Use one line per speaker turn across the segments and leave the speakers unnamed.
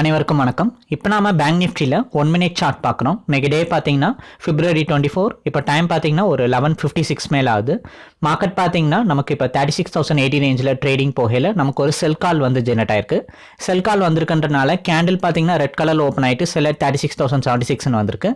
அனைவருக்கும் வணக்கம். இப்போ நாம பேங்க் நிஃப்டியில் ஒன் மினிட் சார்ட் பார்க்குறோம் இன்னைக்கு டே பார்த்தீங்கன்னா பிப்ரவரி டுவெண்ட்டி ஃபோர் இப்போ டைம் பார்த்தீங்கன்னா ஒரு லெவன் ஃபிஃப்டி சிக்ஸ் மேலே ஆகுது. மார்க்கெட் பார்த்தீங்கன்னா நமக்கு இப்போ தேர்ட்டி சிக்ஸ் தௌசண்ட் எயிட்டி ரேஞ்சில் ட்ரேடிங் போகையில் நமக்கு ஒரு செல் கால் வந்து ஜெனரேட் ஆயிருக்கு. செல் கால் வந்திருக்கன்றனால கேண்டில் பார்த்தீங்கன்னா ரெட் கலரில் ஓப்பன் ஆகிட்டு seller thirty six thousand seventy சிக்ஸ்னு வந்திருக்கு.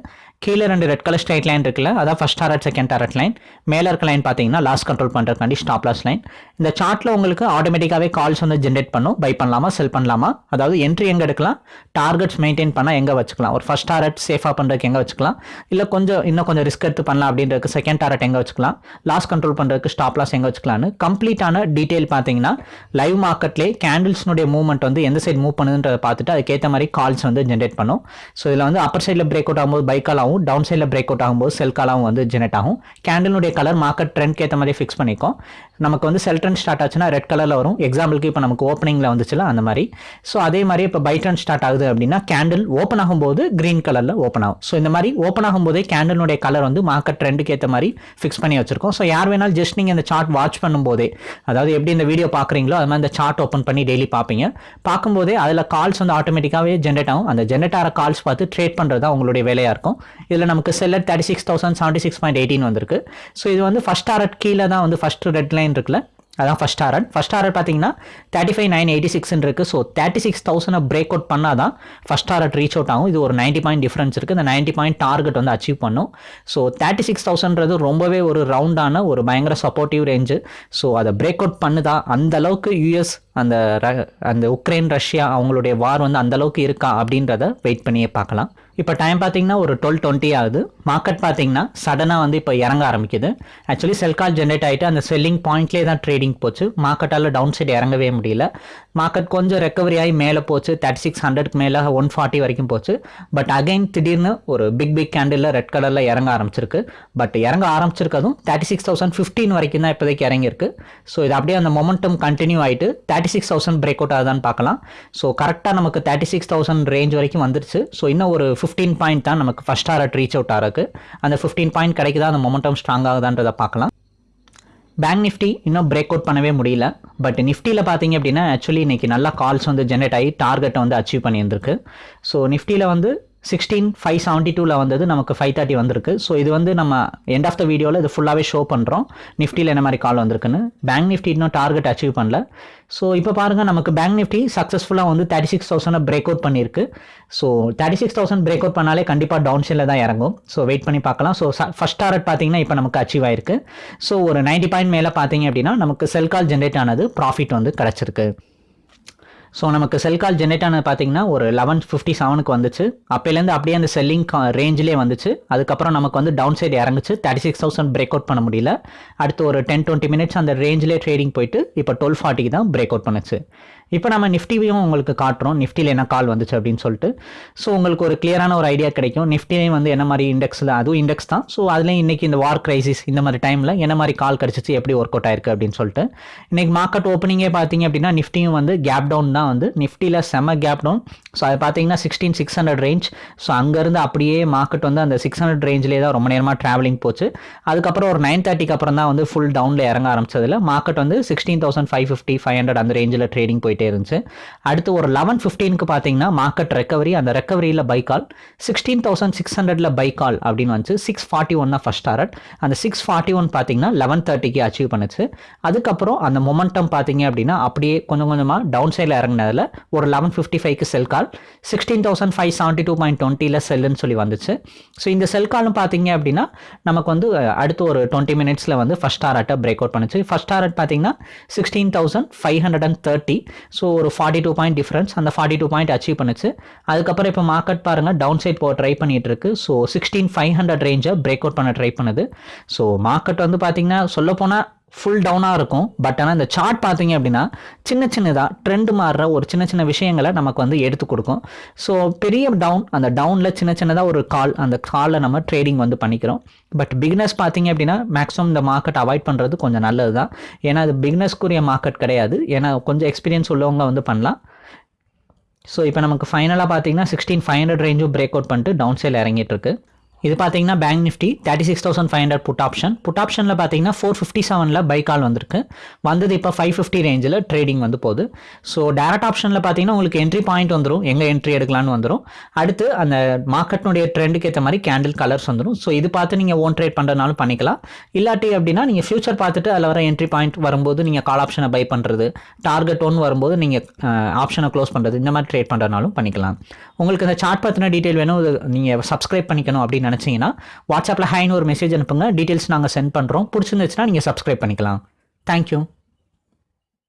கீழே ரெண்டு ரெட் கலர் ஸ்ட்ரைட் லைன் இருக்குல்ல அதான் first target second target line மேலே இருக்க லைன் பார்த்தீங்கன்னா லாஸ் கண்ட்ரோல் பண்ணுறதுக்காண்டி ஸ்டாப் லாஸ் லைன் இந்த சார்ட்டில் உங்களுக்கு ஆட்டோமேட்டிக்காகவே கால்ஸ் வந்து ஜென்ரேட் பண்ணும். பை பண்ணலாமா செல் பண்ணலாமா? அதாவது என்ட்ரி எங்கே எடுக்கலாம்? டார்கெட்ஸ் மெயின்டைன் பண்ணால் எங்கே வச்சுக்கலாம்? ஒரு ஃபர்ஸ்ட் டாரட் சேஃபாக பண்ணுறதுக்கு எங்கே வச்சுக்கலாம்? இல்லை கொஞ்சம் இன்னும் கொஞ்சம் ரிஸ்க் எடுத்து பண்ணலாம் அப்படின்றதுக்கு செகண்ட் டாரட் எங்கே வச்சுக்கலாம்? லாஸ் கண்ட்ரோல் பண்ணுறதுக்கு ஸ்டாப் லாஸ் எங்கே வச்சுக்கலாம்னு. கம்ப்ளீட்டான டீட்டெயில் பார்த்தீங்கன்னா லைவ் மார்க்கெட்லேயே கேண்டில்ஸ்னுடைய மூவ்மெண்ட் வந்து எந்த சைடு மூவ் பண்ணுதுன்றதை பார்த்துட்டு அதுக்கேற்ற மாதிரி கால்ஸ் வந்து ஜென்ரேட் பண்ணும். ஸோ இதில் வந்து அப்பர் சைடில் பிரேக் அவுட் ஆகும்போது பை கால் ஆகும். டவுன் சைடில் பிரேக் அவுட் ஆகும்போது செல் காலாகவும் வந்து ஜெனரேட் ஆகும். கேண்டிலுடைய கலர் மார்க்கெட் ட்ரெண்ட்க்கு ஏற்ற மாதிரி ஃபிக்ஸ் பண்ணிக்கும். நமக்கு வந்து செல் ஸ்டார்ட் ஆச்சுன்னா ரெட் கலரில் வரும். எக்ஸாம்பிளுக்கு இப்போ நமக்கு ஓப்பனிங்கில் வந்துச்சுல அந்த மாதிரி. ஸோ அதே மாதிரி இப்போ பை ட்ரெண்ட் ஸ்டார்ட் ஆகுது அப்படின்னா கேண்டில் ஓப்பன் ஆகும்போது கிரீன் கலரில் ஓப்பன் ஆகும். ஸோ இந்த மாதிரி ஓப்பன் ஆகும்போதே கேண்டிலுடைய கலர் வந்து மார்க்கெட் ட்ரெண்டுக்கு ஏற்ற மாதிரி ஃபிக்ஸ் பண்ணி வச்சிருக்கோம். ஸோ யார் வேணாலும் ஜஸ்ட் நீங்கள் இந்த சார்ட் வாட்ச் பண்ணும்போதே அதாவது எப்படி இந்த வீடியோ பார்க்குறீங்களோ அது மாதிரி இந்த சார்ட் ஓப்பன் பண்ணி டெய்லி பார்ப்பீங்க. பார்க்கும்போதே அதில் கால்ஸ் வந்து ஆட்டோமேட்டிக்காகவே ஜென்ரேட் ஆகும். அந்த ஜென்ரேட் ஆகிற கால்ஸ் பார்த்து ட்ரேட் பண்ணுறது தான் உங்களுடைய வேலையாக இருக்கும். இதில் நமக்கு seller thirty six thousand seventy six point eighteen வந்திருக்கு. ஸோ இது வந்து ஃபஸ்ட் ஆர்ட் கீழே தான் வந்து ஃபஸ்ட் ரெட் லைன் இருக்குல்ல? அதான் ஃபஸ்ட் டாரட் ஃபஸ்ட் டாரட் பார்த்தீங்கன்னா தேர்ட்டி ஃபைவ் நைன் எயிட்டி சிக்ஸ்னு இருக்குது so thirty six thousand break out பண்ணால் தான் ஃபஸ்ட் டாரட் ரீச் அவுட் ஆகும். இது ஒரு நைன்ட்டி பாயிண்ட் டிஃப்ரென்ஸ் இருக்குது இந்த நைன்ட்டி பாயிண்ட் டார்கெட் வந்து அச்சீவ் பண்ணும். ஸோ தேர்ட்டி சிக்ஸ் தௌசண்ட்றது ரொம்பவே ஒரு ரவுண்டான ஒரு பயங்கர சப்போர்ட்டிவ் ரேஞ்சு ஸோ அதை பிரேக் அவுட் பண்ணுதா? அந்த அளவுக்கு யூஎஸ் அந்த ர- அந்த உக்ரைன் ரஷ்யா அவங்களுடைய வார் வந்து அந்த அளவுக்கு இருக்கா அப்படின்றத வெயிட் பண்ணியே பார்க்கலாம். இப்போ டைம் பார்த்தீங்கன்னா ஒரு டுவெல் டுவெண்ட்டி ஆகுது. மார்க்கெட் பார்த்தீங்கன்னா சடனாக வந்து இப்போ இறங்க ஆரம்பிக்குது. ஆக்சுவலி செல் கால் ஜென்ரேட் ஆகிட்டு அந்த செல்லிங் பாயிண்ட்லேயே தான் ட்ரேடிங் போச்சு. மார்க்கெட்டால் டவுன் சைடு இறங்கவே முடியல. மார்க்கெட் கொஞ்சம் ரெக்கவரி ஆகி மேலே போச்சு. தேர்ட்டி சிக்ஸ் ஹண்ட்ரட்க்கு மேலே ஒன் ஃபார்ட்டி வரைக்கும் போச்சு. பட் அகைன் திடீர்னு ஒரு பிக் பிக் கேண்டில் ரெட் கலரில் இறங்க ஆரம்பிச்சிருக்கு. பட் இறங்க ஆரம்பிச்சிருக்கதும் தேர்ட்டி சிக்ஸ் தௌசண்ட் ஃபிஃப்டீன் வரைக்கும் தான் இப்போதைக்கு இறங்கியிருக்கு. ஸோ இது அப்படியே அந்த மொமெண்டம் கண்டினியூ ஆகிட்டு thirty six thousand break out ஆகுதான்னு பார்க்கலாம். ஸோ கரெக்டாக நமக்கு தேர்ட்டி சிக்ஸ் தௌசண்ட் ரேஞ்ச் வரைக்கும் வந்துருச்சு. ஸோ இன்னும் ஒரு ஃபிஃப்டீன் பாயிண்ட் தான் நமக்கு ஃபஸ்ட் டாரட் ரீச் அவுட் ஆகிறதுக்கு அந்த ஃபிஃப்டீன் பாயிண்ட் கிடைக்குதா? அந்த மொமெண்டம் ஸ்ட்ராங் ஆகுதான்றதை பார்க்கலாம். பேங்க் நிஃப்டி இன்னும் பிரேக் அவுட் பண்ணவே முடியல. பட் நிஃப்டியில் பார்த்தீங்க அப்படின்னா ஆக்சுவலி இன்றைக்கி நல்லா கால்ஸ் வந்து ஜென்ரேட் ஆகி டார்கெட்டை வந்து அச்சீவ் பண்ணியிருந்திருக்கு. ஸோ நிஃப்டியில் வந்து சிக்ஸ்டீன் ஃபைவ் செவன்ட்டி டூவில் வந்தது நமக்கு ஃபைவ் தேர்ட்டி வந்திருக்கு. ஸோ இது வந்து நம்ம எண்ட் ஆஃப் த வீடியோவில் இது ஃபுல்லாகவே ஷோ பண்ணுறோம் நிஃப்டியில் என்ன மாதிரி கால் வந்திருக்குன்னு. பேங்க் நிஃப்டி இன்னும் டார்கெட் அச்சீவ் பண்ணல. ஸோ இப்போ பாருங்கள் நமக்கு பேங்க் நிஃப்டி சக்ஸஸ்ஃபுல்லாக வந்து thirty six thousand break out பண்ணியிருக்கு so thirty six thousand break out பண்ணாலே கண்டிப்பாக டவுன் சைடில் தான் இறங்கும். ஸோ வெயிட் பண்ணி பார்க்கலாம். ஸோ ஃபஸ்ட் டார்கெட் பார்த்தீங்கன்னா இப்போ நமக்கு அச்சீவ் ஆயிருக்கு. ஸோ ஒரு 90 பாயிண்ட் மேலே பார்த்தீங்க அப்படின்னா நமக்கு செல் கால் ஜென்ரேட் ஆனது ப்ராஃபிட் வந்து கிடச்சிருக்கு. ஸோ நமக்கு செல் கால் ஜென்ரேட் ஆனது பார்த்தீங்கன்னா ஒரு லெவன் ஃபிஃப்டி செவனுக்கு வந்துச்சு. அப்போலேருந்து அப்படியே அந்த செல்லிங் ரேஞ்சிலே வந்துச்சு. அதுக்கப்புறம் நமக்கு வந்து down side இறங்குச்சு. Thirty six thousand break out பண்ண முடியல. அடுத்து ஒரு டென் டுவெண்ட்டி மினிட்ஸ் அந்த ரேஞ்சிலே ட்ரேடிங் போயிட்டு இப்போ டுவெல் ஃபார்ட்டிக்கு தான் பிரேக் அவுட் பண்ணுச்சு. இப்போ நம்ம நிஃப்டியும் உங்களுக்கு காட்டுறோம். நிஃப்டியில் என்ன கால் வந்துச்சு அப்படின்னு சொல்லிட்டு. ஸோ உங்களுக்கு ஒரு கிளியரான ஒரு ஐடியா கிடைக்கும். நிஃப்டிலையும் வந்து என்ன மாதிரி இண்டெக்ஸில் அதுவும் இண்டெக்ஸ் தான். ஸோ அதுலேயும் இன்றைக்கி இந்த வார் கிரைசிஸ் இந்த மாதிரி டைமில் என்ன மாதிரி கால் கிடச்சிச்சு எப்படி ஒர்க் அவுட் ஆயிருக்கு அப்படின்னு சொல்லிட்டு. இன்னைக்கு மார்க்கெட் ஓப்பனிங்கே பார்த்தீங்க அப்படின்னா நிஃப்டியும் வந்து கேப் டவுன் தான் வந்து. நிஃப்டியில் செம கேப் டவுன் ஸோ அது பார்த்தீங்கன்னா sixteen six hundred range so அங்கேருந்து அப்படியே மார்க்கெட் வந்து அந்த சிக்ஸ் ஹண்ட்ரட் ரேஞ்சிலே தான் ரொம்ப நேரமாக ட்ராவலிங் போச்சு. அதுக்கப்புறம் ஒரு நைன் தேர்ட்டிக்கு அப்புறம் தான் வந்து ஃபுல் டவுனில் இறங்க ஆரம்பிச்சதில். மார்க்கெட் வந்து sixteen thousand five fifty five hundred அந்த ரேஞ்சில் ட்ரேடிங் போயிட்டு இருந்துச்சு. அடுத்து ஒரு லெவன் ஃபிஃப்டீனுக்கு பார்த்தீங்கன்னா மார்க்கெட் ரெக்கவரி அந்த ரெக்கவரியில் buy call sixteen thousand six ஹண்ட்ரட்ல பை கால் அப்படின்னு வந்துச்சு. சிக்ஸ் ஃபார்ட்டி ஒன் தான் ஃபஸ்ட் டாரட் அந்த சிக்ஸ் ஃபார்ட்டி ஒன் பார்த்தீங்கன்னா லெவன் தேர்ட்டிக்கு அச்சீவ் பண்ணுச்சு. அதுக்கப்புறம் அந்த மொமெண்டம் பார்த்தீங்க அப்படின்னா அப்படியே கொஞ்சம் கொஞ்சமாக டவுன் சைடில் இறங்கினதில் ஒரு லெவன் ஃபிஃப்டி ஃபைவ்க்கு sell call sixteen thousand five seventy two point டுவெண்ட்டியில் செல்லுன்னு சொல்லி வந்துச்சு. ஸோ இந்த செல் காலும் பார்த்தீங்க அப்படின்னா நமக்கு வந்து அடுத்து ஒரு டுவெண்ட்டி மினிட்ஸில் வந்து ஃபஸ்ட் டாரட்டை பிரேக் அவுட் பண்ணுச்சு. ஃபஸ்ட் டாரட் பார்த்தீங்கன்னா sixteen thousand five hundred and thirty so ஒரு ஃபார்ட்டி டூ பாயிண்ட் டிஃப்ரென்ஸ் அந்த ஃபார்ட்டி டூ பாயிண்ட் அச்சீவ் பண்ணுச்சு. அதுக்கப்புறம் இப்போ மார்க்கெட் பாருங்கள் டவுன் சைட் போக ட்ரை பண்ணிட்டு இருக்கு ஸோ சிக்ஸ்டீன் ஃபைவ் ஹண்ட்ரட் ரேஞ்சை பிரேக் அவுட் பண்ண ட்ரை பண்ணுது. ஸோ மார்க்கெட் வந்து பார்த்தீங்கன்னா சொல்லப்போனால் ஃபுல் டவுனாக இருக்கும். பட் ஆனால் இந்த சார்ட் பார்த்தீங்க அப்படின்னா சின்ன சின்னதாக ட்ரெண்ட் மாறுற ஒரு சின்ன சின்ன விஷயங்களை நமக்கு வந்து எடுத்து கொடுக்கும். ஸோ பெரிய டவுன் அந்த டவுனில் சின்ன சின்னதாக ஒரு கால் அந்த காலில் நம்ம ட்ரேடிங் வந்து பண்ணிக்கிறோம். பட் பிக்னஸ் பார்த்தீங்க அப்படின்னா மேக்ஸிமம் இந்த மார்க்கெட் அவாய்ட் பண்ணுறது கொஞ்சம் நல்லது தான் ஏன்னா அது பிக்னஸ்க்குரிய மார்க்கெட் கிடையாது. ஏன்னா கொஞ்சம் எக்ஸ்பீரியன்ஸ் உள்ளவங்க வந்து பண்ணலாம். ஸோ இப்போ நமக்கு ஃபைனலாக பார்த்தீங்கன்னா சிக்ஸ்டீன் ஃபைவ் ஹண்ட்ரட் ரேஞ்சும் பிரேக் அவுட் பண்ணிட்டு டவுன் சைடில் இறங்கிட்டு இருக்கு. இது பார்த்தீங்கன்னா bank Nifty thirty six thousand five hundred put option put ஆப்ஷனில் பார்த்தீங்கன்னா ஃபோர் ஃபிஃப்டி செவனில் பை கால் வந்திருக்கு. வந்தது இப்போ ஃபைவ் ஃபிஃப்டி ரேஞ்சில் ட்ரேடிங் வந்து போகுது. ஸோ டேரக்ட் ஆப்ஷனில் பார்த்தீங்கன்னா உங்களுக்கு என்ட்ரி பாயிண்ட் வந்துடும் எங்கே என்ட்ரி எடுக்கலான்னு வந்துடும் அடுத்து அந்த மார்க்கெட்னுடைய ட்ரெண்டுக்கு ஏற்ற மாதிரி கேண்டில் கலர்ஸ் வந்துடும் ஸோ இது பார்த்து நீங்கள் ஓன் ட்ரேட் பண்ணுறதுனாலும் பண்ணிக்கலாம். இல்லாட்டி அப்படின்னா நீங்கள் ஃபியூச்சர் பார்த்துட்டு அதில் வர என்ட்ரி பாயிண்ட் வரும்போது நீங்கள் கால் ஆப்ஷனை பை பண்ணுறது டார்கெட் ஒன் வரும்போது நீங்கள் ஆப்ஷனை க்ளோஸ் பண்ணுறது இந்த மாதிரி ட்ரேட் பண்ணுறதுனாலும் பண்ணிக்கலாம். உங்களுக்கு இந்த சார்ட் பற்றின டீட்டெயில் வேணும். நீங்கள் சப்ஸ்கிரைப் பண்ணிக்கணும் அப்படின்னு நினச்சிங்கன்னா வாட்ஸ்அப்பில் ஹைன்னு ஒரு மெசேஜ் அனுப்புங்க. டீட்டெயில்ஸ் நாங்கள் சென்ட் பண்ணுறோம் பிடிச்சிருந்துச்சுன்னா நீங்கள் சப்ஸ்கிரைப் பண்ணிக்கலாம். தேங்க்யூ